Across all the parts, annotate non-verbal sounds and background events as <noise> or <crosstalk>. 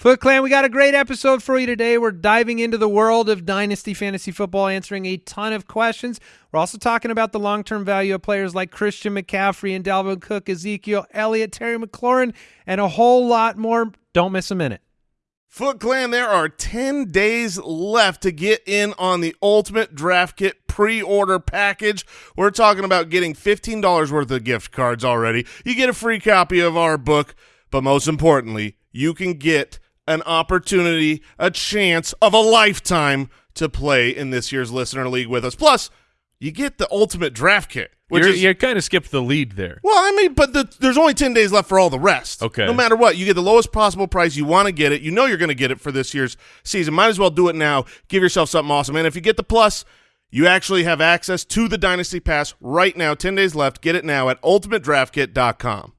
Foot Clan, we got a great episode for you today. We're diving into the world of Dynasty Fantasy Football, answering a ton of questions. We're also talking about the long-term value of players like Christian McCaffrey and Dalvin Cook, Ezekiel Elliott, Terry McLaurin, and a whole lot more. Don't miss a minute. Foot Clan, there are 10 days left to get in on the Ultimate Draft Kit pre-order package. We're talking about getting $15 worth of gift cards already. You get a free copy of our book, but most importantly, you can get an opportunity, a chance of a lifetime to play in this year's Listener League with us. Plus, you get the Ultimate Draft Kit. Which You're, is, you kind of skipped the lead there. well, I mean, but the, there's only 10 days left for all the rest. Okay. No matter what, you get the lowest possible price. You want to get it. You know you're going to get it for this year's season. Might as well do it now. Give yourself something awesome. And if you get the plus, you actually have access to the Dynasty Pass right now. 10 days left. Get it now at ultimatedraftkit.com.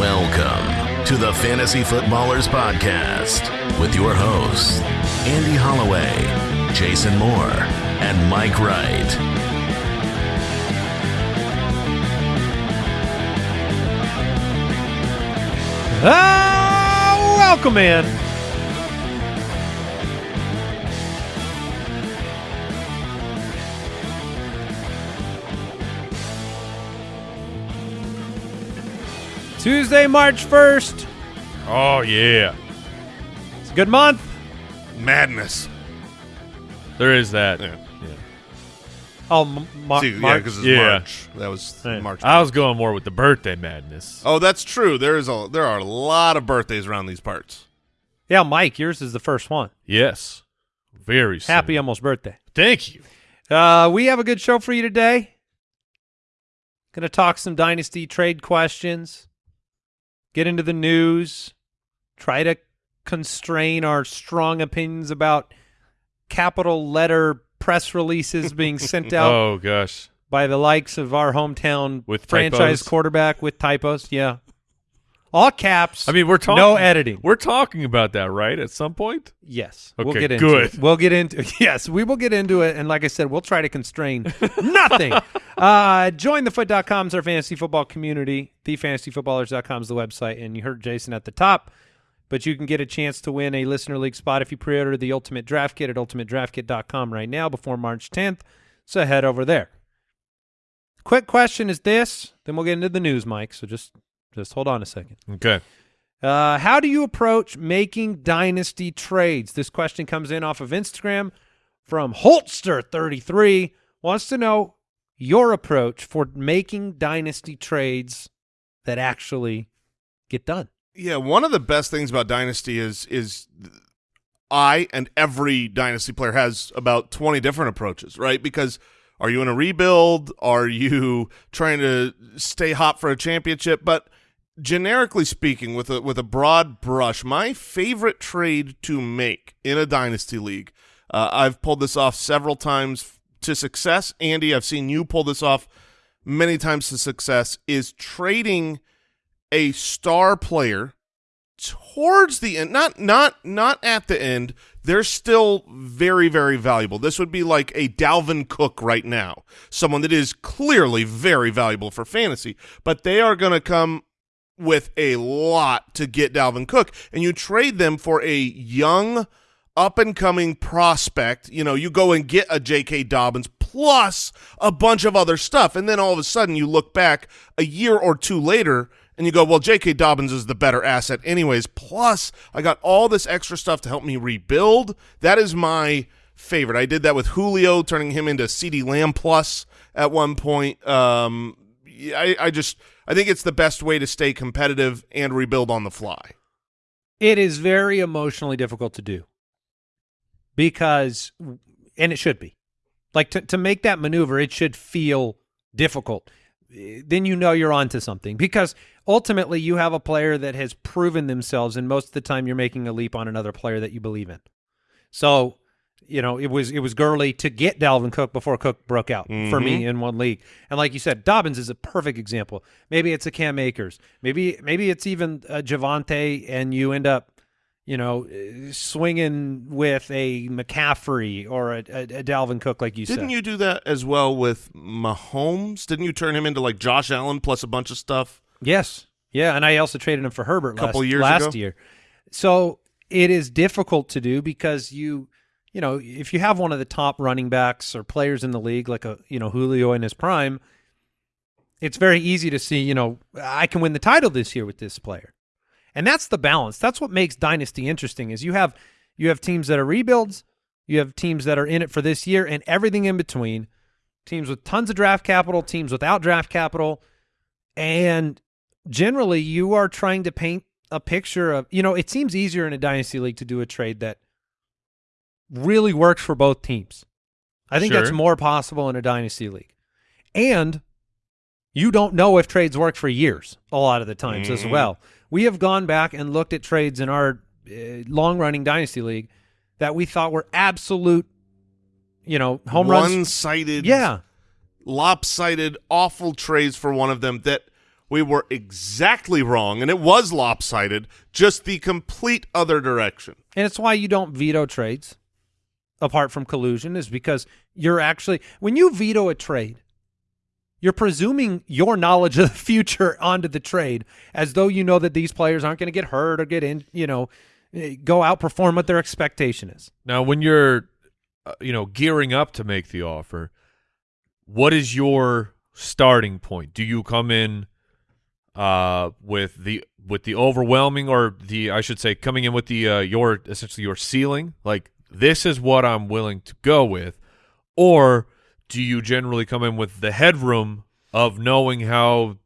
Welcome to the Fantasy Footballers Podcast with your hosts, Andy Holloway, Jason Moore, and Mike Wright. Ah, welcome in. Tuesday, March 1st. Oh, yeah. It's a good month. Madness. There is that. Yeah. Oh, m- Mar- See, yeah, March. because it's Yeah. March. That was Yeah. March. I was going more with the birthday madness. oh, that's true. There is a there are a lot of birthdays around these parts. Yeah, Mike, yours is the first one. Yes. Very soon. Happy almost birthday. Thank you. Uh, we have a good show for you today. Going to talk some dynasty trade questions, get into the news, try to constrain our strong opinions about capital letter press releases being sent <laughs> out Oh, gosh. by the likes of our hometown With franchise typos? quarterback with typos. Yeah. All caps. I mean, we're talking. no editing. We're talking about that, right? At some point? Yes, we'll get into good. it. We'll get into <laughs> yes, we will get into it. And like I said, we'll try to constrain <laughs> nothing. Uh, join the foot.com is our fantasy football community. Thefantasyfootballers.com is the website. And you heard Jason at the top, but you can get a chance to win a listener league spot if you pre-order the ultimate draft kit at ultimatedraftkit.com right now before March 10th. So head over there. Quick question is this, then we'll get into the news, Mike. So just just hold on a second. Okay. Uh, how do you approach making dynasty trades? This question comes in off of Instagram from Holster33. Wants to know your approach for making dynasty trades that actually get done. Yeah, one of the best things about Dynasty is is I and every Dynasty player has about 20 different approaches, right? Because are you in a rebuild? Are you trying to stay hot for a championship? But generically speaking, with a with a broad brush, my favorite trade to make in a Dynasty league, uh, I've pulled this off several times to success. Andy, I've seen you pull this off many times to success, is trading a star player towards the end not not not at the end they're still very very valuable this would be like a Dalvin Cook right now someone that is clearly very valuable for fantasy but they are going to come with a lot to get Dalvin Cook and you trade them for a young up and coming prospect you know you go and get a J.K. Dobbins plus a bunch of other stuff and then all of a sudden you look back a year or two later and you go, well, J.K. Dobbins is the better asset anyways. Plus, I got all this extra stuff to help me rebuild. That is my favorite. I did that with Julio, turning him into CeeDee Lamb plus at one point. Um, I, I just I think it's the best way to stay competitive and rebuild on the fly. It is very emotionally difficult to do because, and it should be. Like to, to make that maneuver, it should feel difficult. Eh, Then you know you're onto something because ultimately you have a player that has proven themselves, and most of the time you're making a leap on another player that you believe in. So, you know, it was it was Gurley to get Dalvin Cook before Cook broke out for me in one league. And like you said, Dobbins is a perfect example. Maybe it's a Cam Akers. Maybe maybe it's even a Javonte, and you end up you know, uh, swinging with a McCaffrey or a, a, a Dalvin Cook, like you said. Didn't you do that as well with Mahomes? Didn't you turn him into like Josh Allen plus a bunch of stuff? Yes. Yeah, and I also traded him for Herbert a Couple last, years last ago? year. So it is difficult to do because you, you know, if you have one of the top running backs or players in the league, like a you know Julio in his prime, it's very easy to see. You know, I can win the title this year with this player, and that's the balance. That's what makes dynasty interesting. Is you have you have teams that are rebuilds, you have teams that are in it for this year, and everything in between. Teams with tons of draft capital, teams without draft capital, and generally you are trying to paint a picture of you know it seems easier in a dynasty league to do a trade that really works for both teams. I think that's more possible in a dynasty league. And you don't know if trades work for years a lot of the times as Mhm. well. We have gone back and looked at trades in our uh, long running dynasty league that we thought were absolute you know home runs. One-sided, yeah. lopsided, awful trades for one of them that we were exactly wrong, and it was lopsided, just the complete other direction. And it's why you don't veto trades apart from collusion is because you're actually when you veto a trade, you're presuming your knowledge of the <laughs> future onto the trade as though you know that these players aren't going to get hurt or get in, you know, eh, go outperform what their expectation is. Now, when you're, uh, you know, gearing up to make the offer, what is your starting point? Do you come in uh, with the with the overwhelming, or the I should say, coming in with the uh, your essentially your ceiling? Like this is what I'm willing to go with, or do you generally come in with the headroom of knowing how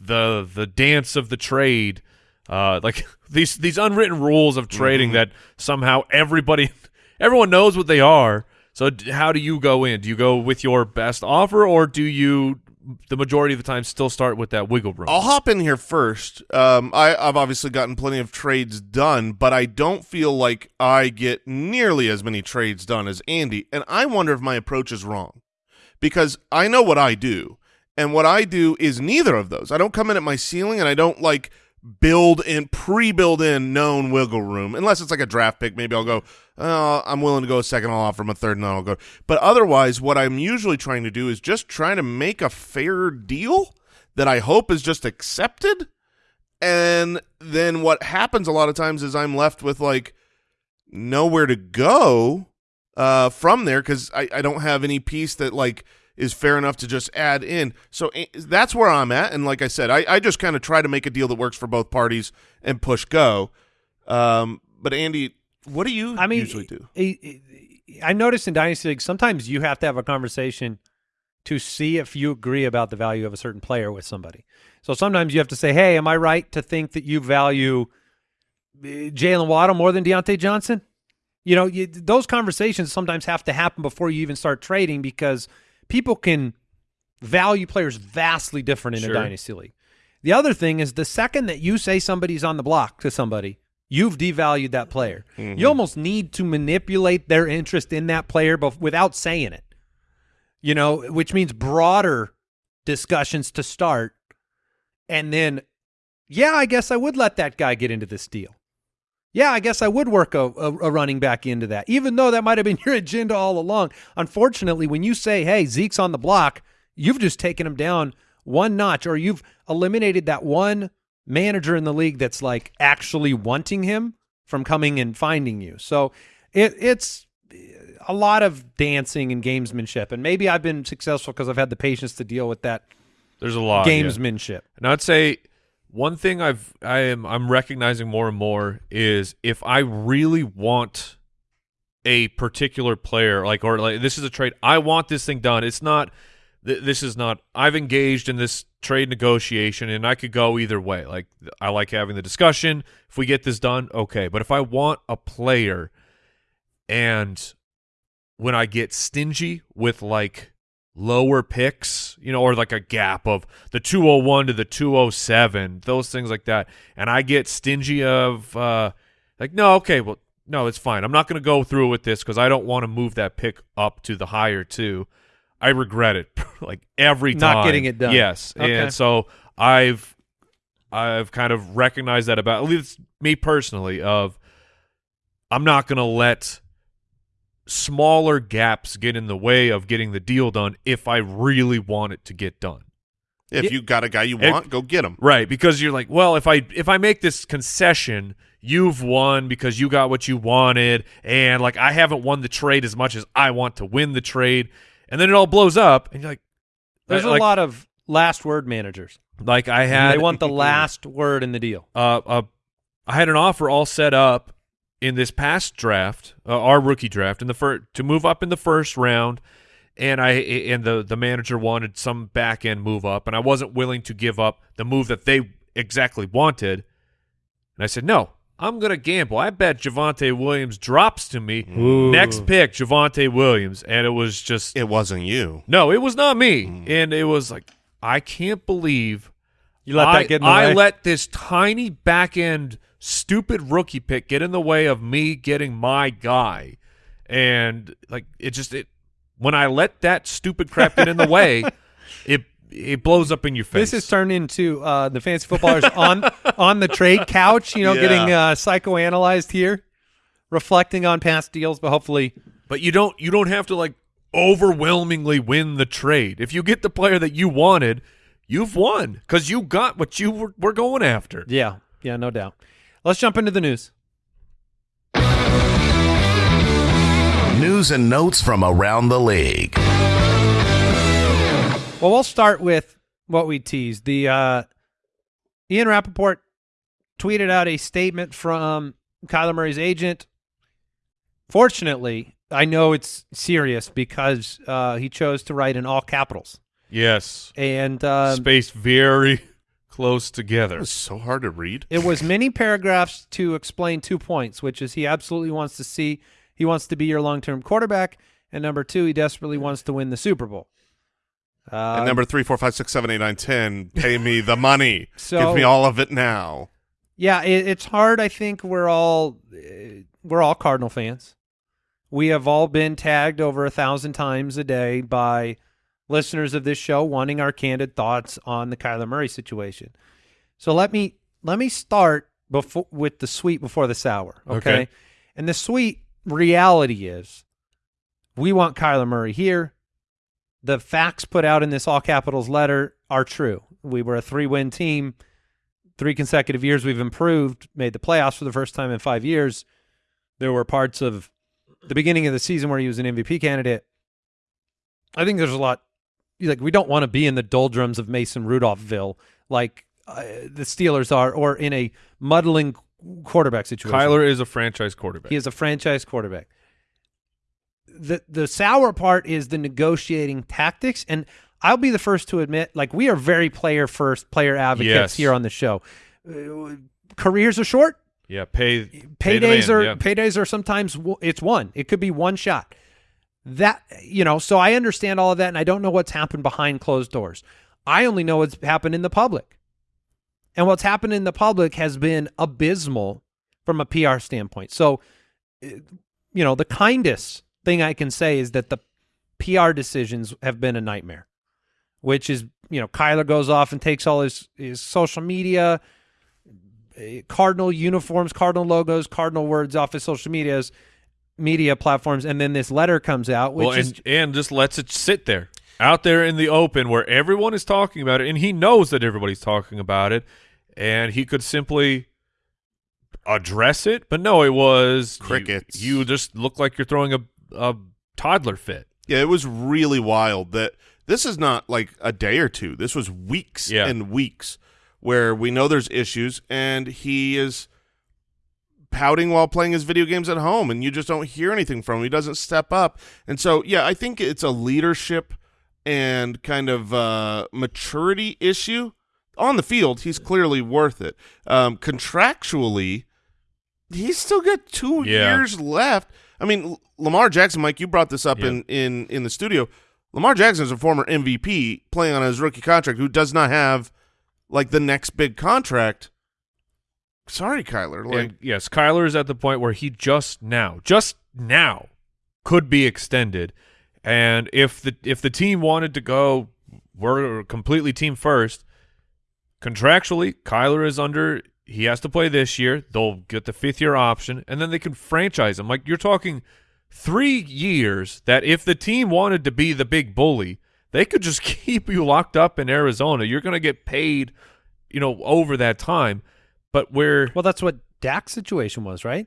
the the dance of the trade uh like <laughs> these these unwritten rules of trading Mhm. that somehow everybody <laughs> everyone knows what they are so how do you go in do you go with your best offer or do you the majority of the time still start with that wiggle room I'll hop in here first. Um, I, I've obviously gotten plenty of trades done, but I don't feel like I get nearly as many trades done as Andy, and I wonder if my approach is wrong because I know what I do, and what I do is neither of those. I don't come in at my ceiling, and I don't like build in pre-build in known wiggle room unless it's like a draft pick. Maybe I'll go. Uh, I'm willing to go a second. I'll offer him a third, and then I'll go. But otherwise, what I'm usually trying to do is just trying to make a fair deal that I hope is just accepted. And then what happens a lot of times is I'm left with like nowhere to go uh, from there because I, I don't have any piece that like is fair enough to just add in. So eh, that's where I'm at. And like I said, I, I just kind of try to make a deal that works for both parties and push go. Um, but Andy, what do you I mean, usually do? I, I- I noticed in Dynasty League, sometimes you have to have a conversation to see if you agree about the value of a certain player with somebody. So sometimes you have to say, hey, am I right to think that you value Jaylen Waddle more than Diontae Johnson? You know, you, those conversations sometimes have to happen before you even start trading because people can value players vastly different in Sure. a Dynasty League. The other thing is the second that you say somebody's on the block to somebody, you've devalued that player. Mm-hmm. You almost need to manipulate their interest in that player without saying it. You know, which means broader discussions to start. And then, yeah, I guess I would let that guy get into this deal. Yeah, I guess I would work a, a, a running back into that, even though that might have been <laughs> your agenda all along. Unfortunately, when you say, hey, Zeke's on the block, you've just taken him down one notch, or you've eliminated that one manager in the league that's like actually wanting him from coming and finding you. So it, it's a lot of dancing and gamesmanship. And maybe I've been successful because I've had the patience to deal with that there's a lot yeah. gamesmanship. And I'd say one thing I've I am I'm recognizing more and more is if I really want a particular player, like or like this is a trade, I want this thing done. It's not th- this is not I've engaged in this trade negotiation and I could go either way. Like I like having the discussion. If we get this done, okay. But if I want a player and when I get stingy with like lower picks, you know, or like a gap of the 201 to the 207, those things like that. And I get stingy of uh like no, okay, well no, it's fine. I'm not going to go through with this cuz I don't want to move that pick up to the higher 2. I regret it <laughs> like every time. Not getting it done. Yes. Okay. And so I've I've kind of recognized that about at least me personally of I'm not going to let smaller gaps get in the way of getting the deal done if I really want it to get done. If you got a guy you It- want, go get him. Right, because you're like, well, if I if I make this concession, you've won because you got what you wanted, and like I haven't won the trade as much as I want to win the trade, and then it all blows up, and you're like, There's like, a lot of last word managers. Like I had, they want the <laughs> last word in the deal. uh, uh, I had an offer all set up in this past draft, uh, our rookie draft, in the first to move up in the first round, and I and the the manager wanted some back end move up, and I wasn't willing to give up the move that they exactly wanted, and I said no. I'm gonna gamble. I bet Javonte Williams drops to me next pick, Javonte Williams, and it was just It wasn't you. no, it was not me, and it was like I can't believe You let I, that get in the I way. let this tiny back end stupid rookie pick get in the way of me getting my guy. And like it just it when I let that stupid crap get in the way, <laughs> it it blows up in your face. This has turned into uh, the fancy footballers on <laughs> on the trade couch. You know, Yeah. getting uh, psychoanalyzed here, reflecting on past deals, but hopefully, but you don't you don't have to like overwhelmingly win the trade. If you get the player that you wanted, you've won because you got what you were, were going after. yeah, yeah, no doubt. Let's jump into the news. News and notes from around the league. Well, we'll start with what we teased. The uh, Ian Rapoport tweeted out a statement from Kyler Murray's agent. Fortunately, I know it's serious because uh, he chose to write in all capitals. Yes. And um, Spaced very <laughs> close It together. was so hard to read. It was many paragraphs to explain two points, which is he absolutely wants to see he wants to be your long term quarterback, and number two, he desperately wants to win the Super Bowl. Uh, and number three, four, five, six, seven, eight, nine, ten. Pay me the money. <laughs> So- Give me all of it now. yeah, it, it's hard. I think we're all uh, we're all Cardinal fans. We have all been tagged over a thousand times a day by listeners of this show wanting our candid thoughts on the Kyler Murray situation. So let me let me start before with the sweet before the sour. Okay. Okay. And the sweet reality is we want Kyler Murray here. The facts put out in this all capitals letter are true. We were a three win team. Three consecutive years we've improved, made the playoffs for the first time in five years. There were parts of the beginning of the season where he was an MVP candidate. I think there's a lot like we don't want to be in the doldrums of Mason Rudolphville like uh, the Steelers are, or in a muddling quarterback situation. Kyler is a franchise quarterback. he is a franchise quarterback. the The sour part is the negotiating tactics, and I'll be the first to admit, like we are very player first, player advocates Yes. here on the show. Uh, careers are short. yeah, pay pay Paydays man, are yeah. paydays are sometimes it's one. It could be one shot. That you know, so I understand all of that, and I don't know what's happened behind closed doors. I only know what's happened in the public, and what's happened in the public has been abysmal from a PR standpoint. So, uh, you know, the kindest thing I can say is that the PR decisions have been a nightmare. Which is, you know, Kyler goes off and takes all his his social media, uh, Cardinal uniforms, Cardinal logos, Cardinal words off his social medias, media platforms, and then this letter comes out, which well, is and, and just lets it sit there out there in the open where everyone is talking about it, and he knows that everybody's talking about it, and he could simply address it, but no, it was you- Crickets. You, just look like you're throwing a a toddler fit. Yeah, it was really wild that this is not like a day or two. This was weeks Yeah. and weeks where we know there's issues and he is pouting while playing his video games at home and you just don't hear anything from him. He doesn't step up. And so, yeah, I think it's a leadership and kind of uh, maturity issue. On the field, he's clearly worth it. Um, contractually, he's still got two Yeah. years left. I mean, Lamar Jackson, Mike, you brought this up Yeah. in, in, in the studio. Lamar Jackson is a former MVP playing on his rookie contract who does not have like the next big contract. Sorry, Kyler. Like, and yes, Kyler is at the point where he just now, just now, could be extended, and if the if the team wanted to go, we're completely team first. Contractually, Kyler is under he has to play this year. They'll get the fifth year option, and then they can franchise him. Like you're talking three years that if the team wanted to be the big bully, they could just <laughs> keep you locked up in Arizona. You're going to get paid, you know, over that time. But where, Well, that's what Dak's situation was, right?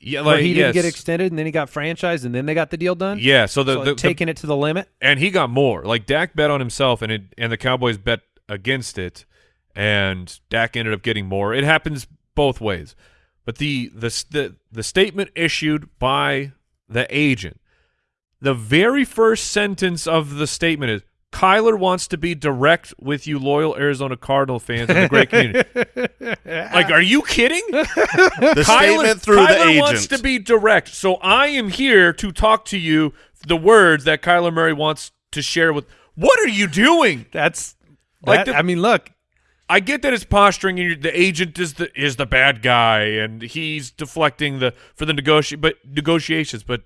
yeah, Where like he didn't get extended, and then he got franchised, and then they got the deal done. Yeah, so the, So, the, the taking it to the limit. and he got more. Like Dak bet on himself, and it and the Cowboys bet against it, and Dak ended up getting more. It happens both ways, but the the the, the statement issued by the agent, the very first sentence of the statement is. Kyler wants to be direct with you loyal Arizona Cardinal fans and the great community. <laughs> like, are you kidding? The Kyler, statement through Kyler the agent. wants to be direct, so I am here to talk to you the words that Kyler Murray wants to share with. What are you doing? That's Like that- the- I mean, look, I get that it's posturing, and you're, the agent is the is the bad guy, and he's deflecting the for the negoti- but negotiations. But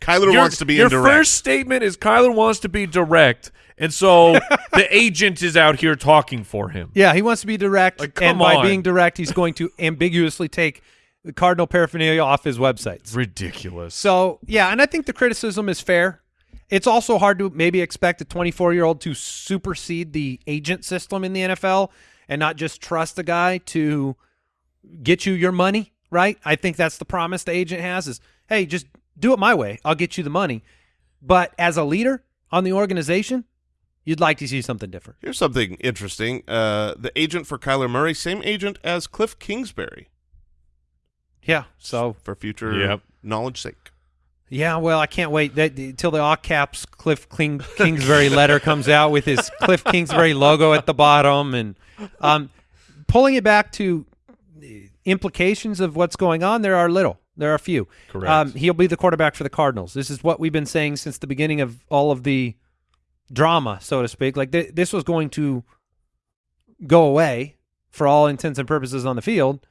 Kyler your, wants to be your indirect. first statement is Kyler wants to be direct, and so <laughs> the agent is out here talking for him. yeah, he wants to be direct, Like, and come by on. being direct, he's going to <laughs> ambiguously take the Cardinal paraphernalia off his websites. Ridiculous. So yeah, and I think the criticism is fair. It's also hard to maybe expect a 24 year old to supersede the agent system in the NFL and not just trust a guy to get you your money. Right? I think that's the promise the agent has: is hey, just do it my way. I'll get you the money. But as a leader on the organization, you'd like to see something different. Here's something interesting. Uh, the agent for Kyler Murray, same agent as Cliff Kingsbury, Yeah. So for future Yep. knowledge sake. Yeah, well, I can't wait that, till the all caps Cliff King, Kingsbury letter comes out with his Cliff Kingsbury logo at the bottom, and um, pulling it back to implications of what's going on. There are little, there are a few. Correct. Um, he'll be the quarterback for the Cardinals. This is what we've been saying since the beginning of all of the drama, so to speak. Like th- this was going to go away for all intents and purposes on the field.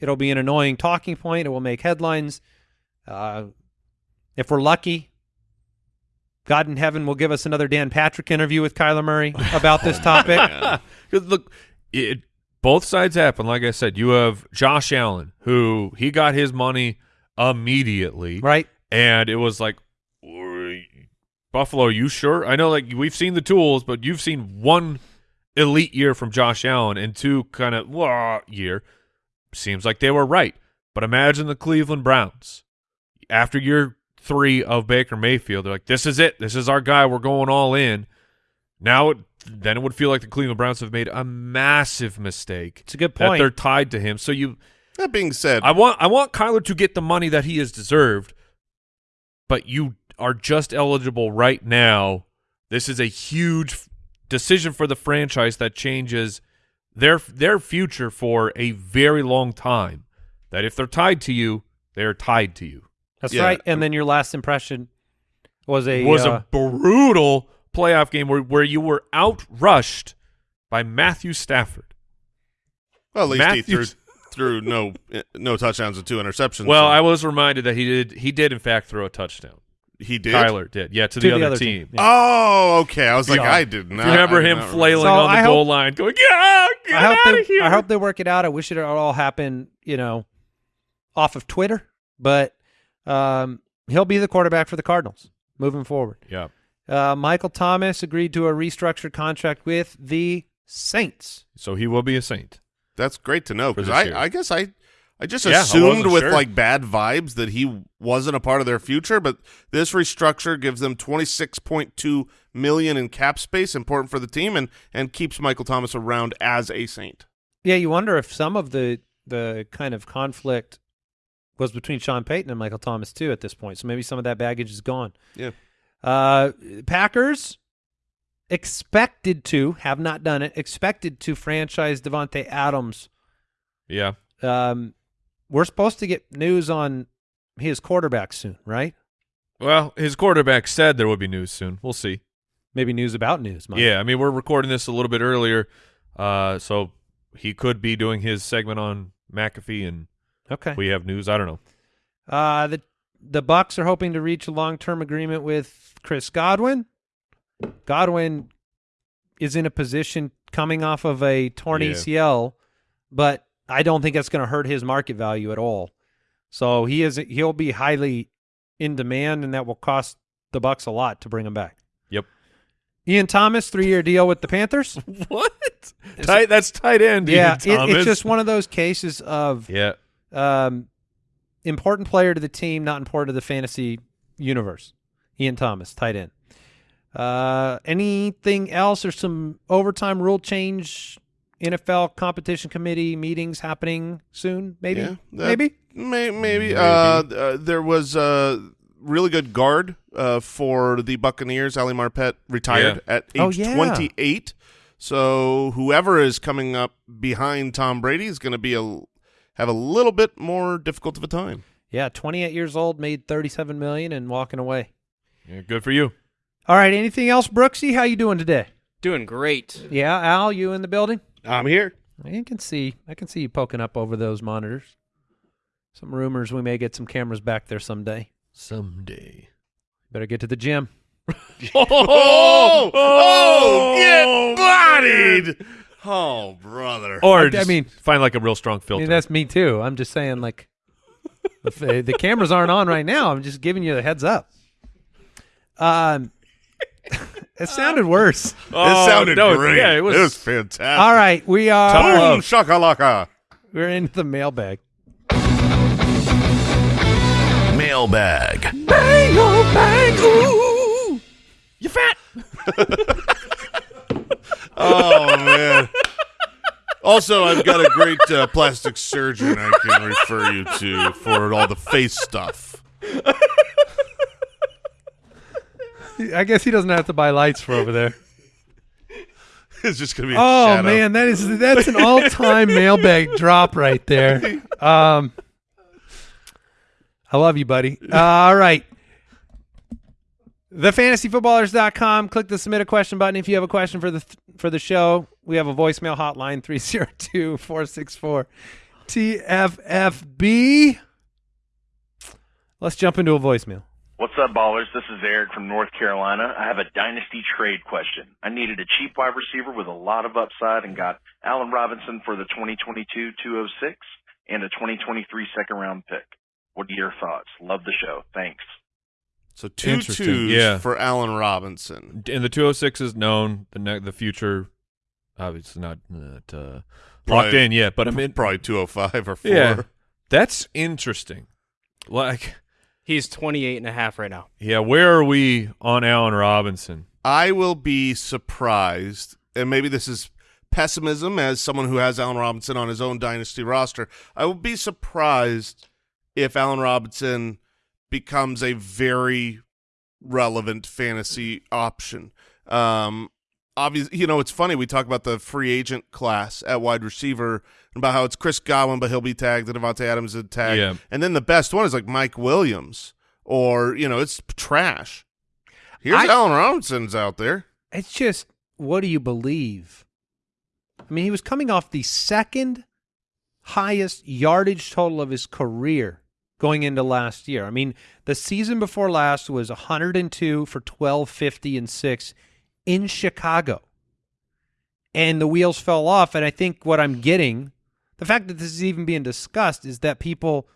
It'll be an annoying talking point. It will make headlines. Uh, if we're lucky, God in heaven will give us another Dan Patrick interview with Kyler Murray <laughs> about this topic. look, it both sides happen. Like I said, you have Josh Allen, who he got his money immediately, right? and it was like, "Oi, Buffalo, you sure? I know, like we've seen the tools, but you've seen one elite year from Josh Allen and two kind of wah year. Seems like they were right. But imagine the Cleveland Browns after year three of Baker Mayfield. They're like, this is it. This is our guy. We're going all in. Now, it, then it would feel like the Cleveland Browns have made a massive mistake It's a good that point. they're tied to him. So you, That being said, I want, I want Kyler to get the money that he has deserved, but you are just eligible right now. This is a huge decision for the franchise that changes their their future for a very long time. That if they're tied to you, they're tied to you. That's Yeah. right. And then your last impression was a was uh, a brutal playoff game where, where you were outrushed by Matthew Stafford. well, at least he threw Matthews- threw no no touchdowns and two interceptions. Well, so I was reminded that he did he did in fact throw a touchdown. he did. Kyler did, yeah, to, To the, the other, other team. team. Yeah. Oh, okay. I was like, Yeah. I did not. You remember did him not flailing So on the I goal hope- line, going, "Yeah, get I hope out they of here!" I hope they work it out. I wish it all happened, you know, off of Twitter, but um, he'll be the quarterback for the Cardinals moving forward. yeah, Uh, Michael Thomas agreed to a restructured contract with the Saints. so he will be a saint. That's great to know because I. I guess I, I just Yeah, assumed wasn't with sure. like bad vibes that he wasn't a part of their future. But this restructure gives them twenty six point two million in cap space, important for the team, and and keeps Michael Thomas around as a Saint. Yeah, you wonder if some of the the kind of conflict was between Sean Payton and Michael Thomas too at this point. So maybe some of that baggage is gone. Yeah. Uh, Packers expected to have not done it. Expected to franchise Davante Adams. Yeah, Um, we're supposed to get news on his quarterback soon, right? well, his quarterback said there would be news soon. We'll see. Maybe news about news. Mike. Yeah, I mean, we're recording this a little bit earlier, uh, so he could be doing his segment on McAfee, and Okay. we have news. I don't know. Uh, the the Bucks are hoping to reach a long term agreement with Chris Godwin. Godwin is in a position coming off of a torn Yeah. ACL, but I don't think that's going to hurt his market value at all. So he is he'll be highly in demand, and that will cost the Bucks a lot to bring him back. Yep. Ian Thomas, three year deal with the Panthers. <laughs> What? Tight. That's tight end. yeah, it, it's just one of those cases of yeah. um, important player to the team, not important to the fantasy universe. Ian Thomas, tight end. Uh, anything else or some overtime rule change? NFL competition committee meetings happening soon? Maybe. Yeah, that- maybe. May, maybe. Maybe. Uh, uh, there was a really good guard uh, for the Buccaneers. Ali Marpet retired at age Oh, yeah. 28. So whoever is coming up behind Tom Brady is going to be a have a little bit more difficult of a time. Yeah, 28 years old, made 37 million, and walking away. yeah. Good for you. All right. Anything else, Brooksy? How you doing today? Doing great. Yeah, Al, you in the building? I'm here. I can see. I can see you poking up over those monitors. Some rumors we may get some cameras back there someday. Someday. Better get to the gym. <laughs> Oh, oh, get bodied! Oh, brother. Or I- I mean- find like a real strong I filter. mean, that's me too. I'm just saying, like, the, the cameras aren't on right now. I'm just giving you the heads up. Um, it sounded worse. Oh, it sounded no, great. Yeah, it was. fantastic. All right, we are. Boom, shakalaka. We're into the mailbag. Mailbag. You fat. <laughs> Oh man. Also, I've got a great uh, plastic surgeon I can refer you to for all the face stuff. I guess he doesn't have to buy lights for over there. <laughs> It's just gonna be. A Oh shadow. man, that is that's an all-time mailbag drop right there. Um, I love you, buddy. Uh, all right. TheFantasyFootballers.com. Click the submit a question button if you have a question for the for the show. We have a voicemail hotline 302-464-TFFB. Let's jump into a voicemail. What's up, ballers? This is Eric from North Carolina. I have a dynasty trade question. I needed a cheap wide receiver with a lot of upside and got Allen Robinson for the 2022 206 and a 2023 second round pick. What are your thoughts? Love the show. Thanks. So two Interesting, twos yeah. for Allen Robinson. And the 206 is known. The ne- the future, obviously not, not uh, Probably- locked in yet. But I mean, Probably two oh five or four. yeah, that's interesting. Like, He's 28 and a half right now. yeah, where are we on Allen Robinson? I will be surprised, and maybe this is pessimism as someone who has Allen Robinson on his own dynasty roster. I will be surprised if Allen Robinson becomes a very relevant fantasy option. Um, obviously, you know, it's funny. We talk about the free agent class at wide receiver and about how it's Chris Godwin, but he'll be tagged, and Davante Adams is tagged. Yeah. And then the best one is like Mike Williams, or, you know, it's trash. Here's I- Allen Robinson's out there. It's just, what do you believe? I mean, he was coming off the second highest yardage total of his career going into last year. I mean, the season before last was 102 for 1250 and 6 in Chicago. And the wheels fell off and I think what I'm getting, the fact that this is even being discussed is that people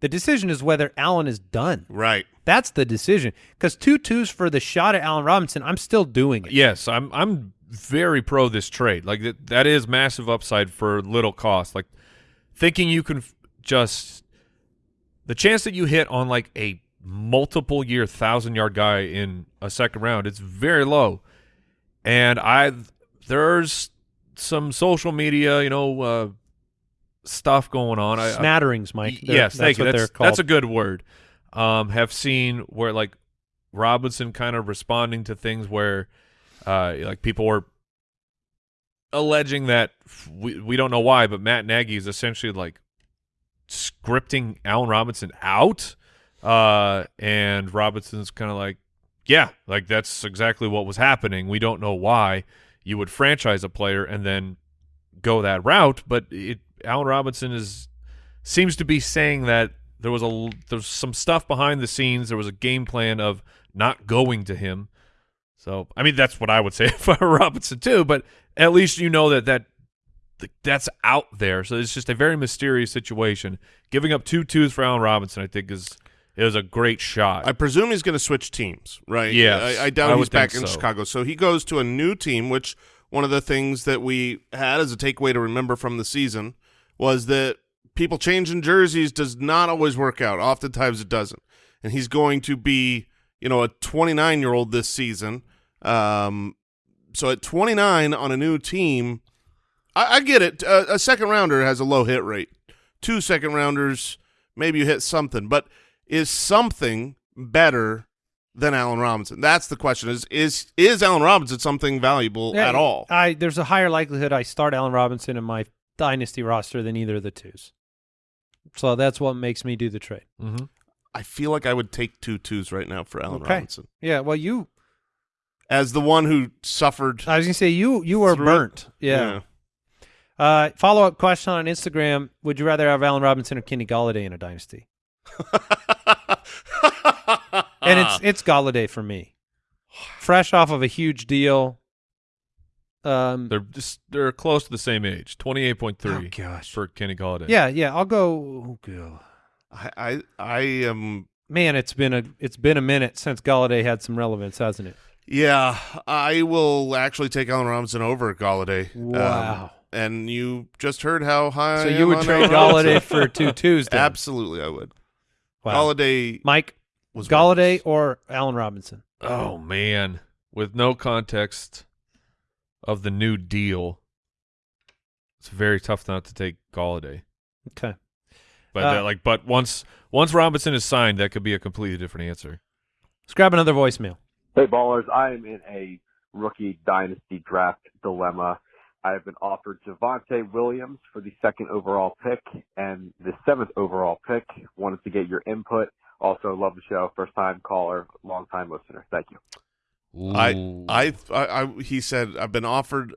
the decision is whether Allen is done. Right. That's the decision. Cuz two twos for the shot at Allen Robinson, I'm still doing it. Yes, I'm. I'm very pro this trade. Like that, that is massive upside for little cost. Like thinking you can just the chance that you hit on like a multiple year thousand yard guy in a second round, it's very low. And I there's some social media, you know, uh, stuff going on. I, Snatterings, Mike. They're- yes, that's thank you. what That's, they're called. that's a good word. Um, have seen where like Robinson kind of responding to things where, uh, like people were alleging that we we don't know why, but Matt Nagy is essentially like scripting Allen Robinson out, uh, and Robinson's kind of like, yeah, like that's exactly what was happening. We don't know why you would franchise a player and then go that route, but it Allen Robinson is seems to be saying that there was a there's some stuff behind the scenes. There was a game plan of not going to him. So I mean that's what I would say if I were Robinson too. But at least you know that that that's out there. So it's just a very mysterious situation. Giving up two twos for Allen Robinson, I think, is is a great shot. I presume he's going to switch teams, right? Yeah, I, I doubt I he's back think in so. Chicago. So he goes to a new team, which one of the things that we had as a takeaway to remember from the season was that people changing jerseys does not always work out. Oftentimes it doesn't. And he's going to be, you know, a 29 year old this season. Um, so at 29 on a new team, I, I get it. A, a second rounder has a low hit rate. Two second rounders, maybe you hit something, but is something better than Allen Robinson? That's the question. Is is is Allen Robinson something valuable Yeah, at all? I there's a higher likelihood I start Allen Robinson in my dynasty roster than either of the twos. So that's what makes me do the trade. Mhm. I feel like I would take two twos right now for Allen Okay. Robinson Yeah, well you as the one who suffered. I was gonna say you you were Through it? burnt. Yeah. Uh, follow up question on Instagram: Would you rather have Allen Robinson or Kenny Golladay in a dynasty? <laughs> And it's it's Golladay for me. Fresh off of a huge deal. Um, They're just they're close to the same age. Twenty eight point three Oh, gosh. for Kenny Golladay. yeah, yeah. I'll go. Oh, God. I, I I am Man, it's been a it's been a minute since Golladay had some relevance, hasn't it? yeah. I will actually take Allen Robinson over Golladay. Um, Wow. and you just heard how high. so I you am would on trade Allen Golladay for two <laughs> twos? Then. Absolutely, I would. Wow. Golladay Mike was Golladay worse. or Allen Robinson? Oh man, with no context of the new deal, it's very tough not to take Golladay. Okay. But Uh, that, like, but once once Robinson is signed, that could be a completely different answer. Let's grab another voicemail. Hey, ballers. I am in a rookie dynasty draft dilemma. I have been offered Javonte Williams for the second overall pick and the seventh overall pick. Wanted to get your input. Also, love the show. First time caller, long time listener. Thank you. I, Ooh. I, I, I, he said, I've been offered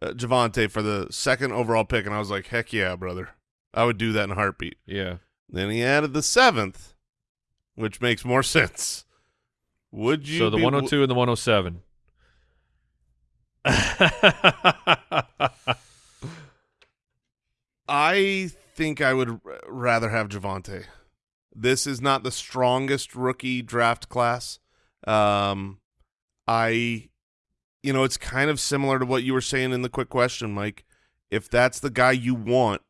uh, Javonte for the second overall pick, and I was like, heck yeah, brother. I would do that in a heartbeat. yeah. Then he added the seventh, which makes more <laughs> sense. Would you? So the be- 102 and the 107. <laughs> <laughs> I think I would r- rather have Javonte. This is not the strongest rookie draft class. Um, I, you know, it's kind of similar to what you were saying in the quick question, Mike. If that's the guy you want,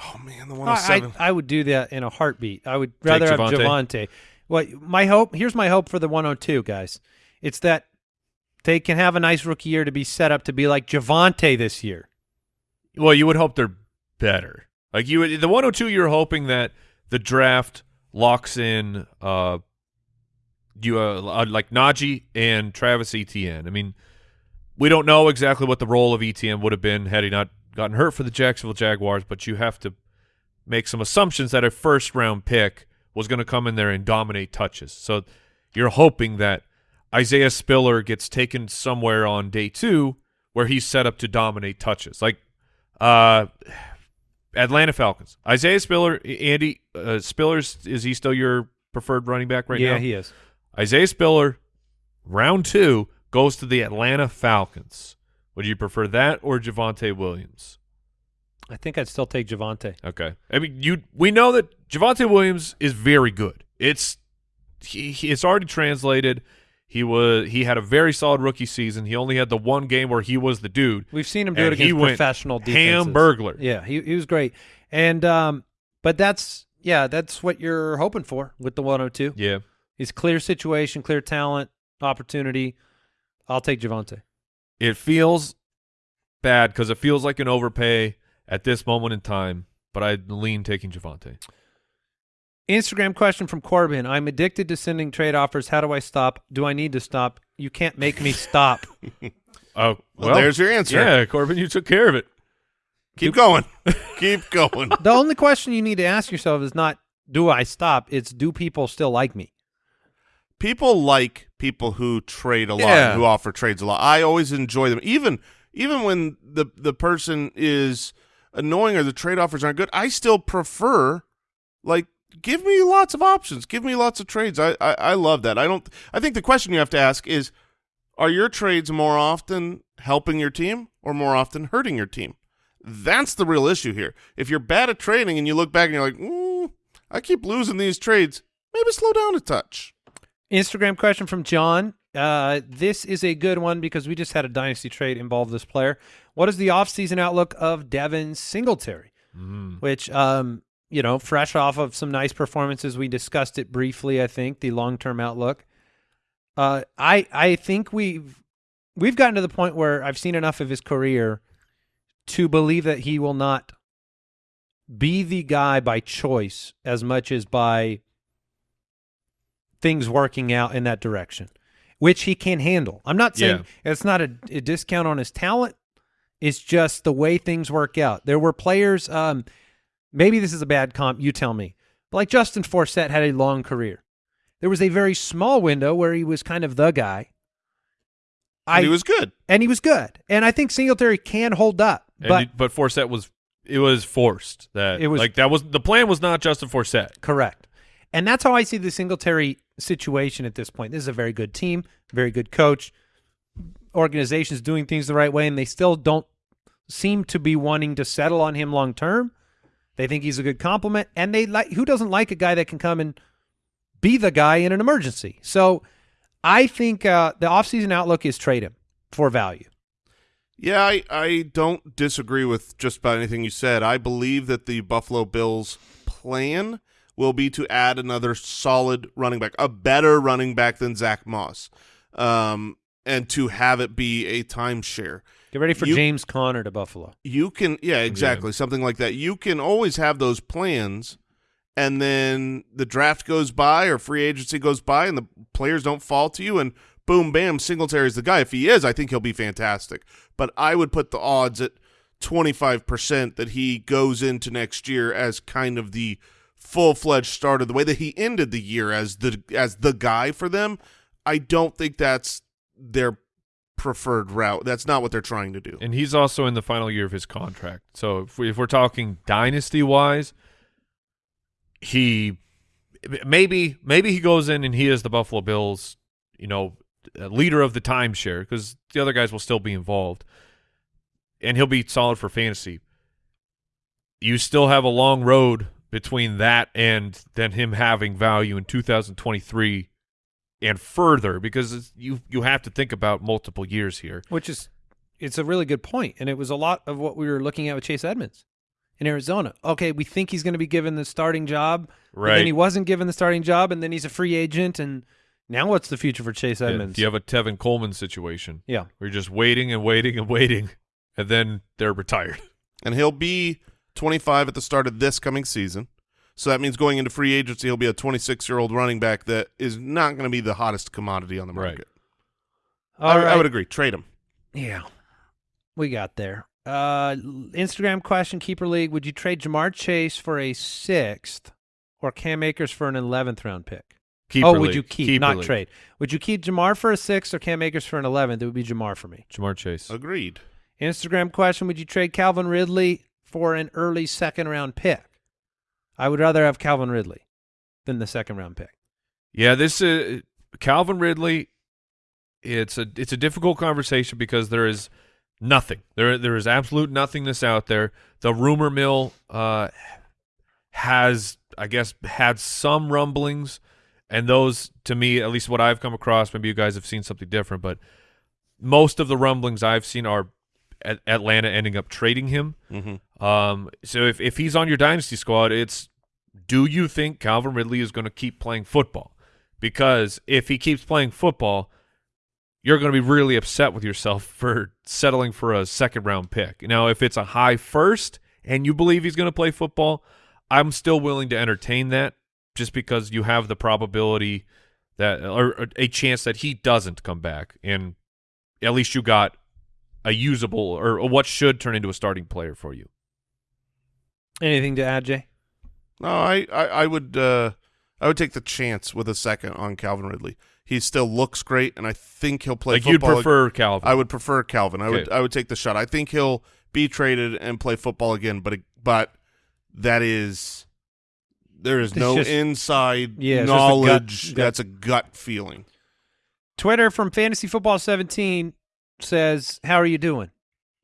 oh man, the I, 107. I, I would do that in a heartbeat. I would rather have Javonte? Javonte. What my hope? Here's my hope for the 102 guys. It's that they can have a nice rookie year to be set up to be like Javonte this year. Well, you would hope they're better. Like you, the 102, you're hoping that the draft locks in, uh, you uh, like Najee and Travis Etienne. I mean, we don't know exactly what the role of Etienne would have been had he not gotten hurt for the Jacksonville Jaguars, but you have to make some assumptions that a first round pick was going to come in there and dominate touches. So you're hoping that Isaiah Spiller gets taken somewhere on day two where he's set up to dominate touches. Like uh, Atlanta Falcons. Isaiah Spiller, Andy uh, Spiller's is he still your preferred running back right yeah, now? Yeah, he is. Isaiah Spiller, round two, goes to the Atlanta Falcons. Would you prefer that or Javonte Williams? I think I'd still take Javonte. Okay. I mean, you we know that Javonte Williams is very good. It's he, he- it's already translated. He was he had a very solid rookie season. He only had the one game where he was the dude. We've seen him do it he against professional defenses. Hamburglar. Yeah, he he was great. And um, but that's yeah, that's what you're hoping for with the 102. Yeah. He's clear situation, clear talent, opportunity. I'll take Javonte. It feels bad because it feels like an overpay at this moment in time, but I lean taking Javonte. Instagram question from Corbin. I'm addicted to sending trade offers. How do I stop? Do I need to stop? You can't make me stop. <laughs> Oh, well, there's your answer. Yeah, Corbin, you took care of it. Keep going. <laughs> Keep going. the only question you need to ask yourself is not do I stop? It's do people still like me? people like people who trade a lot, Yeah. who offer trades a lot. I always enjoy them, even even when the the person is annoying or the trade offers aren't good. I still prefer like give me lots of options, give me lots of trades. I I, I love that. I don't. I think the question you have to ask is: Are your trades more often helping your team or more often hurting your team? That's the real issue here. If you're bad at trading and you look back and you're like, mm, I keep losing these trades, maybe slow down a touch. Instagram question from John. Uh, this is a good one because we just had a dynasty trade involve this player. What is the offseason outlook of Devin Singletary? Mm. Which, um, you know, fresh off of some nice performances, we discussed it briefly. I think the long term outlook. Uh, I I think we've we've gotten to the point where I've seen enough of his career to believe that he will not be the guy by choice as much as by things working out in that direction, which he can handle. I'm not saying it's not a, a discount on his talent. It's just the way things work out. There were players. Um, maybe this is a bad comp. You tell me. But like Justin Forsett had a long career. There was a very small window where he was kind of the guy. And he was good. and he was good. And I think Singletary can hold up. But it- but Forsett was it was forced that It was- like that was the plan was not Justin Forsett. Correct. And that's how I see the Singletary situation at this point. This is a very good team, very good coach. Organizations doing things the right way, and they still don't seem to be wanting to settle on him long term. They think he's a good compliment, and they like who doesn't like a guy that can come and be the guy in an emergency. So I think uh, the offseason outlook is trade him for value. Yeah, I, I don't disagree with just about anything you said. I believe that the Buffalo Bills' plan will be to add another solid running back, a better running back than Zach Moss, um, and to have it be a timeshare. Get ready for You- James Conner to Buffalo. You can, yeah, exactly, something like that. You can always have those plans, and then the draft goes by or free agency goes by, and the players don't fall to you, and boom, bam, Singletary's the guy. If he is, I think he'll be fantastic. But I would put the odds at twenty five percent that he goes into next year as kind of the full fledged starter. The way that he ended the year as the as the guy for them, I don't think that's their preferred route. That's not what they're trying to do. And he's also in the final year of his contract. So if, we, if we're talking dynasty wise, he maybe maybe he goes in and he is the Buffalo Bills, you know, leader of the timeshare because the other guys will still be involved, and he'll be solid for fantasy. You still have a long road between that and then him having value in 2023 and further because it's, you you have to think about multiple years here. Which is, it's a really good point, and it was a lot of what we were looking at with Chase Edmonds in Arizona. Okay, we think he's going to be given the starting job, but Right. then he wasn't given the starting job, and then he's a free agent, and now what's the future for Chase Yeah, Edmonds? you have a Tevin Coleman situation. Yeah. Where you're just waiting and waiting and waiting, and then they're retired. and he'll be 25 at the start of this coming season. So that means going into free agency, he'll be a 26 year old running back that is not going to be the hottest commodity on the Right. market. All I, I would agree. Trade him. Yeah, we got there. Uh, Instagram question: Keeper League. Would you trade Ja'Marr Chase for a sixth, or Cam Akers for an eleventh round pick? Keeper oh, would you keep, Keeper not league. trade? Would you keep Ja'Marr for a sixth or Cam Akers for an eleventh? It would be Ja'Marr for me. Ja'Marr Chase. Agreed. Instagram question: Would you trade Calvin Ridley for an early second round pick? I would rather have Calvin Ridley than the second round pick. Yeah, this is Calvin Ridley. It's a it's a difficult conversation because there is nothing. There there is absolute nothingness out there. The rumor mill uh, has, I guess, had some rumblings, and those, to me, at least what I've come across, maybe you guys have seen something different, but most of the rumblings I've seen are at Atlanta ending up trading him. Mm-hmm. Um, so if, if he's on your dynasty squad, it's do you think Calvin Ridley is going to keep playing football? Because if he keeps playing football, you're going to be really upset with yourself <laughs> for settling for a second round pick. Now, if it's a high first and you believe he's going to play football, I'm still willing to entertain that just because you have the probability that or, or a chance that he doesn't come back and at least you got a usable or, or what should turn into a starting player for you. Anything to add, Jay? No, I, I, I would uh, I would take the chance with a second on Calvin Ridley. He still looks great, and I think he'll play like you'd football. prefer Calvin. I would prefer Calvin. I would I would take the shot. I think he'll be traded and play football again, but but that is there is It's no just- inside Yeah, it's just a gut- knowledge. gut- That's a gut feeling. Twitter from Fantasy Football 17 says, "How are you doing?"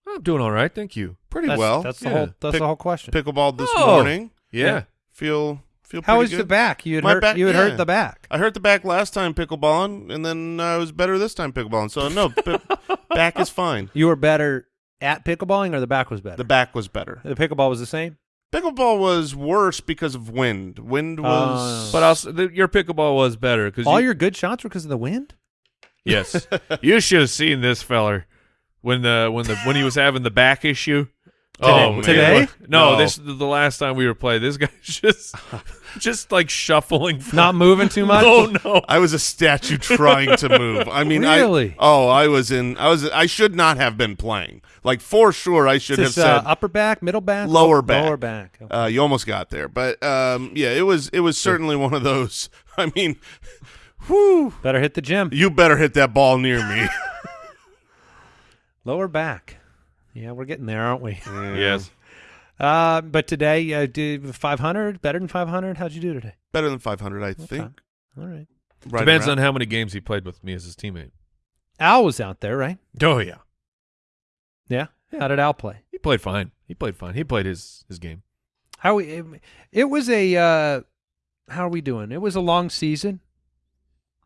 I'm doing all right, thank you. Pretty That's, well. That's the yeah. whole. That's Pick- the whole question. Pickleball this Oh. morning. Yeah. Feel feel How pretty was good. the back? You had My hurt. back- you had yeah. hurt the back. I hurt the back last time pickleballing, and then I was better this time pickleballing. So no, p- <laughs> back is fine. You were better at pickleballing, or the back was better. The back was better. The pickleball was the same. Pickleball was worse because of wind. Wind was. Oh. But also, the, your pickleball was better because All your good shots were because of the wind. Yes, you should have seen this feller when the when the when he was having the back issue. oh man. Today? No, No. this is the last time we were playing. This guy's <laughs> just just like shuffling. From, Not moving too much. <laughs> No, no. I was a statue trying to move. I mean, Really? I, oh, I was in. I was. I should not have been playing. Like for sure, I should this, have said. uh, upper back, middle back, Lower back. lower back. Okay. Uh, you almost got there, but um, yeah, it was it was certainly one of those. <laughs> I mean, whew, Better hit the gym. you better hit that ball near me. <laughs> Lower back. Yeah, we're getting there, aren't we? Yes. Uh, but today, uh, did 500 better than 500? How'd you do today? Better than 500, I think. All right. Right Depends around. on how many games he played with me as his teammate. Al was out there, right? Oh yeah, Yeah. How did Al play? he played fine. He played fine. He played his his game. How we? It, it was a. Uh, how are we doing? It was a long season,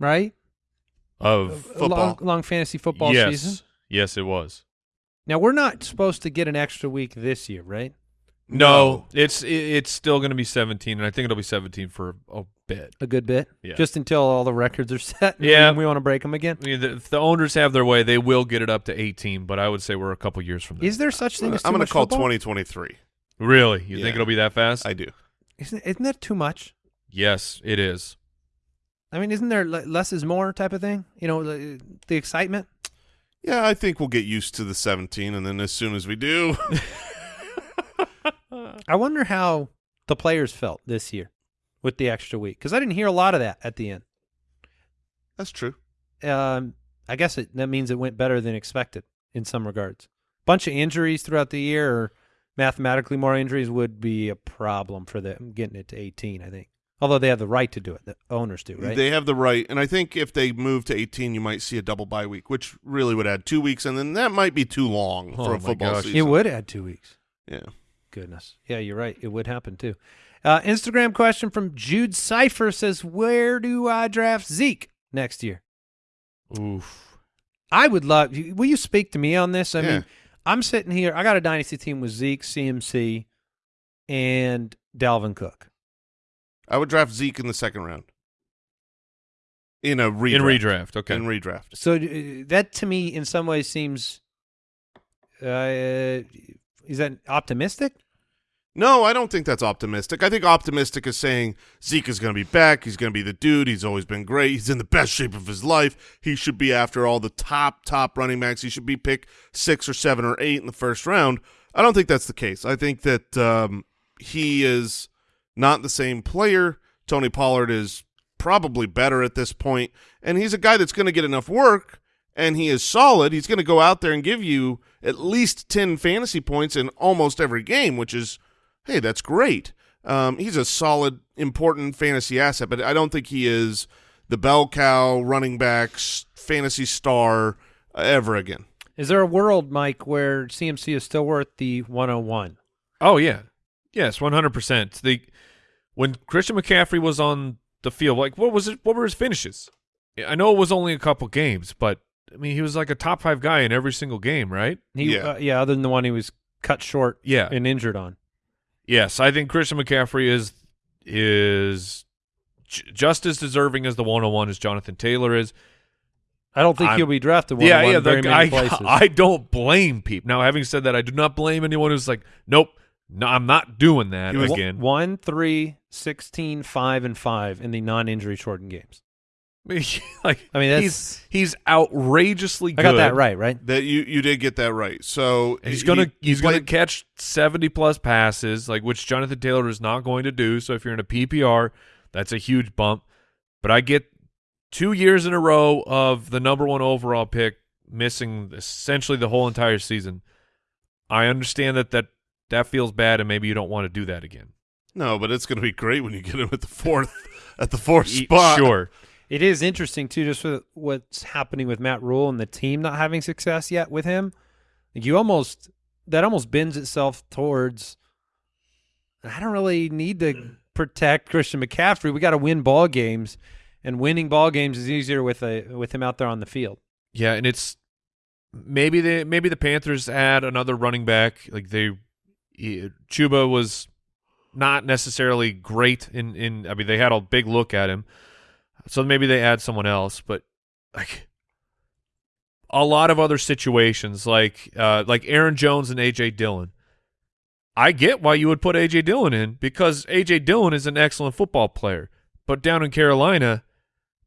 right? Of A long, long fantasy football yes, season. yes, it was. Now we're not supposed to get an extra week this year, right? No, it's it's still going to be 17, and I think it'll be 17 for a bit. A good bit, Yeah. just until all the records are set. and Yeah. we want to break them again. I mean, the, if the owners have their way, they will get it up to 18, but I would say we're a couple years from there. Is there such thing as I'm going to call football? 2023. really? You Yeah. think it'll be that fast? I do. Isn't, isn't that too much? yes, it is. I mean, isn't there less is more type of thing? You know, the, the excitement. Yeah, I think we'll get used to the 17, and then as soon as we do, <laughs> I wonder how the players felt this year with the extra week because I didn't hear a lot of that at the end. that's true. Um, I guess it, that means it went better than expected in some regards. Bunch of injuries throughout the year, or mathematically more injuries would be a problem for them getting it to 18. I think, although they have the right to do it, the owners do, right? They have the right, and I think if they move to 18, you might see a double bye week, which really would add two weeks, and then that might be too long Oh for a football gosh. season. it would add two weeks. Yeah. Goodness. Yeah, you're right. It would happen too. Uh, Instagram question from Jude Cipher says, "Where do I draft Zeke next year?" Oof. I would love. Will you speak to me on this? I Yeah. mean, I'm sitting here. I got a dynasty team with Zeke, CMC, and Dalvin Cook. I would draft Zeke in the second round. In a redraft. In redraft, okay. In redraft. So uh, that to me, in some ways, seems. Uh, is that optimistic? No, I don't think that's optimistic. I think optimistic is saying Zeke is going to be back. He's going to be the dude. He's always been great. He's in the best shape of his life. He should be after all the top, top running backs. He should be pick six or seven or eight in the first round. I don't think that's the case. I think that um, he is not the same player. Tony Pollard is probably better at this point, and he's a guy that's going to get enough work, and he is solid. He's going to go out there and give you at least 10 fantasy points in almost every game, which is – hey, that's great. Um, he's a solid, important fantasy asset, but I don't think he is the bell cow running backs fantasy star uh, ever again. Is there a world, Mike, where CMC is still worth the 101? Oh yeah, yes, one hundred percent. The when Christian McCaffrey was on the field, like what was it? What were his finishes? I know it was only a couple games, but I mean he was like a top five guy in every single game, right? He, Yeah. uh, yeah, other than the one he was cut short Yeah. and injured on. Yes, I think Christian McCaffrey is is j- just as deserving as the one hundred one as Jonathan Taylor is. I don't think I'm- he'll be drafted one yeah, one yeah. very the- many I, <laughs> places. I don't blame people. Now, having said that, I do not blame anyone who's like, nope, no, I'm not doing that He was- again. One, three, 16, 5, and 5 in the non-injury shortened games. <laughs> like, I mean, that's- he's he's outrageously I got that right, right? That you you did get that right. So he's gonna he he's gonna catch seventy plus passes, like which Jonathan Taylor is not going to do. So if you're in a PPR, that's a huge bump. But I get two years in a row of the number one overall pick missing essentially the whole entire season. I understand that that that feels bad, and maybe you don't want to do that again. no, but it's going to be great when you get him at the fourth <laughs> at the fourth spot. Sure. It is interesting too, just with what's happening with Matt Rhule and the team not having success yet with him. You almost that almost bends itself towards I don't really need to protect Christian McCaffrey. We got to win ball games, and winning ball games is easier with a with him out there on the field. Yeah, and it's maybe the maybe the Panthers add another running back. Like they, Chuba was not necessarily great in in. I mean, they had a big look at him, so maybe they add someone else. But like a lot of other situations, like uh, like Aaron Jones and AJ Dillon. I get why you would put AJ Dillon in because AJ Dillon is an excellent football player, but down in Carolina,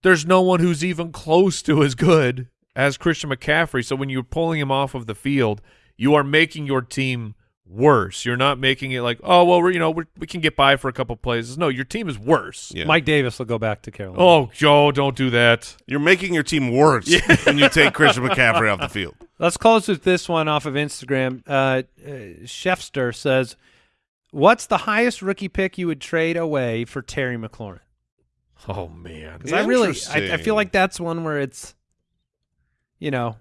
there's no one who's even close to as good as Christian McCaffrey. So when you're pulling him off of the field, you are making your team worse. You're not making it like, oh well, we're you know we're, we can get by for a couple plays. No, your team is worse. Yeah. Mike Davis will go back to Carolina. Oh, Joe, don't do that. You're making your team worse <laughs> when you take Christian McCaffrey off the field. Let's close with this one off of Instagram. Uh, uh, Chefster says, "What's the highest rookie pick you would trade away for Terry McLaurin?" Oh man, 'Cause I really, I, I feel like that's one where it's, you know,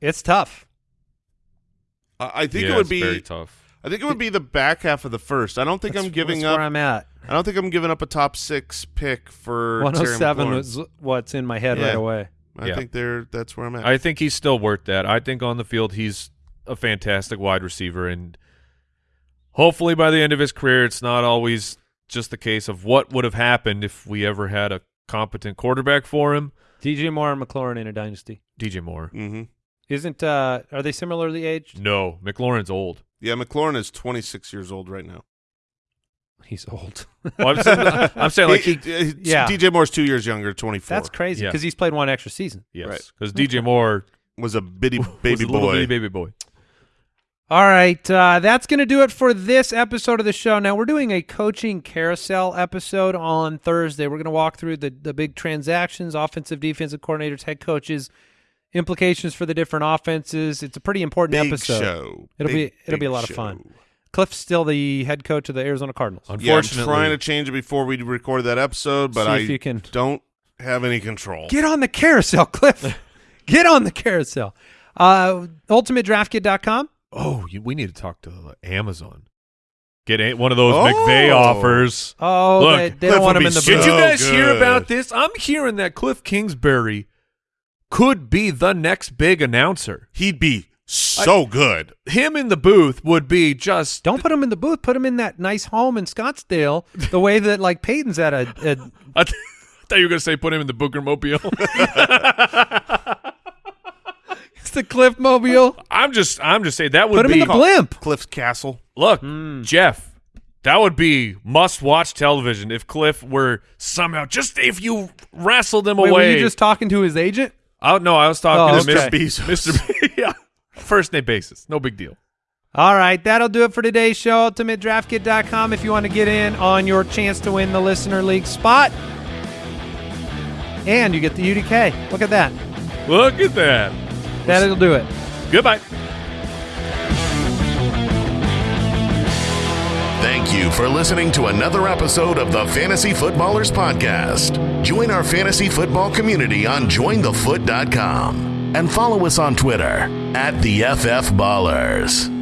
it's tough. I I think Yeah, it would it's be. very tough. I think it would be the back half of the first. I don't think That's- I'm giving that's up. where I'm at. I don't think I'm giving up a top six pick for Terry 107 McLaurin. was what's in my head Yeah. right away. I Yeah. think they're that's where I'm at. I think he's still worth that. I think on the field he's a fantastic wide receiver, and hopefully by the end of his career, it's not always just the case of what would have happened if we ever had a competent quarterback for him. DJ Moore and McLaurin in a dynasty. DJ Moore. hmm Isn't uh are they similarly aged? No, McLaurin's old. Yeah, McLaurin is 26 years old right now. He's old. Well, I'm, saying, I'm saying like he, He- yeah. DJ Moore's two years younger, 24. That's crazy Yeah. because he's played one extra season. yes, Right. because DJ Moore was a bitty <laughs> was baby a little boy. bitty baby boy. All right, uh, that's going to do it for this episode of the show. Now we're doing a coaching carousel episode on Thursday. We're going to walk through the the big transactions, offensive, defensive coordinators, head coaches, implications for the different offenses. It's a pretty important Big episode. show. It'll Big, be it'll be a big lot of fun. Cliff's still the head coach of the Arizona Cardinals. Yeah, I'm Unfortunately, trying to change it before we record that episode, but I you can- don't have any control. Get on the carousel, Cliff. <laughs> Get on the carousel. Uh, UltimateDraftKit.com. oh, you, we need to talk to Amazon. Get a, one of those Oh. McVay offers. Oh, Look, they, they don't want him in the so- Did you guys hear about this? I'm hearing that Cliff Kingsbury could be the next big announcer. He'd be so good. Him in the booth would be just Don't put him in the booth. Put him in that nice home in Scottsdale, the way that like Peyton's at a, a <laughs> I, th- I thought you were going to say put him in the Booker Mobile. <laughs> it's the Cliff Mobile. I'm just I'm just saying that would Put him be in the blimp. Cliff's Castle. Look, hmm. Jeff, that would be must-watch television if Cliff were somehow just if you wrestled him Wait, away. were you just talking to his agent? Oh no, I was talking Oh, to okay. Mr. Bezos. Mr. <laughs> yeah, first name basis, no big deal. All right, that'll do it for today's show. UltimateDraftKit.com if you want to get in on your chance to win the Listener League spot. And you get the UDK. Look at that. Look at that. That'll do it. Goodbye. You for listening to another episode of the Fantasy Footballers Podcast. Join our fantasy football community on jointhefoot.com and follow us on Twitter at the FF Ballers.